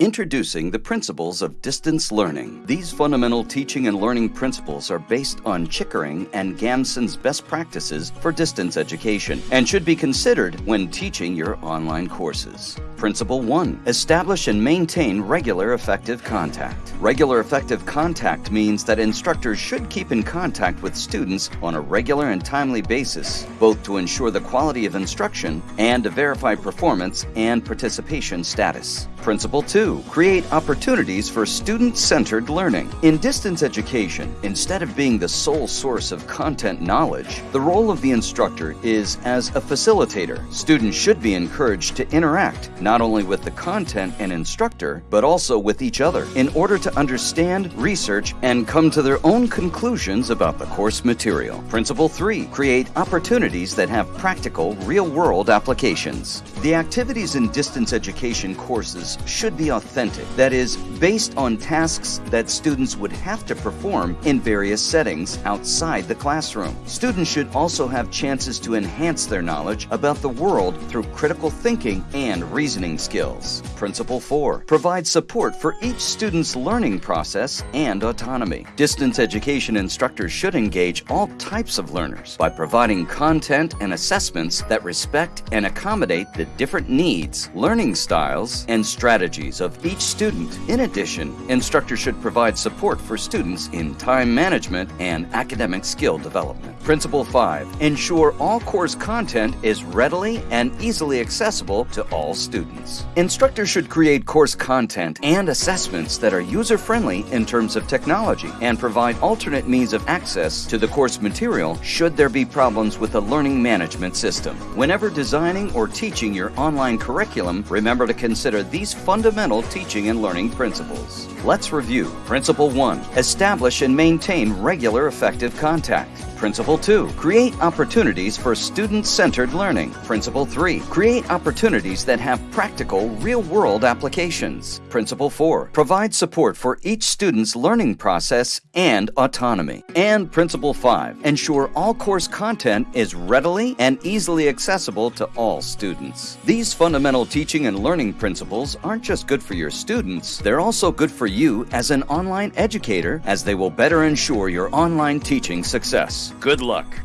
Introducing the principles of distance learning. These fundamental teaching and learning principles are based on Chickering and Gamson's best practices for distance education and should be considered when teaching your online courses. Principle 1. Establish and maintain regular effective contact. Regular effective contact means that instructors should keep in contact with students on a regular and timely basis, both to ensure the quality of instruction and to verify performance and participation status. Principle 2. Create opportunities for student-centered learning. In distance education, instead of being the sole source of content knowledge, the role of the instructor is as a facilitator. Students should be encouraged to interact not only with the content and instructor, but also with each other in order to understand, research, and come to their own conclusions about the course material. Principle 3. Create opportunities that have practical, real-world applications. The activities in distance education courses should be authentic, that is, based on tasks that students would have to perform in various settings outside the classroom. Students should also have chances to enhance their knowledge about the world through critical thinking and reasoning skills. Principle 4. Provide support for each student's learning process and autonomy. Distance education instructors should engage all types of learners by providing content and assessments that respect and accommodate the different needs, learning styles, and strategies of each student. In addition, instructors should provide support for students in time management and academic skill development. Principle 5. Ensure all course content is readily and easily accessible to all students. Instructors should create course content and assessments that are user-friendly in terms of technology and provide alternate means of access to the course material should there be problems with the learning management system. Whenever designing or teaching your online curriculum, remember to consider these fundamental teaching and learning principles. Let's review. Principle 1. Establish and maintain regular effective contact. Principle 2. Create opportunities for student-centered learning. Principle 3. Create opportunities that have practical, real-world applications. Principle 4. Provide support for each student's learning process and autonomy. And Principle 5. Ensure all course content is readily and easily accessible to all students. These fundamental teaching and learning principles aren't just good for your students, they're also good for you as an online educator as they will better ensure your online teaching success. Good luck.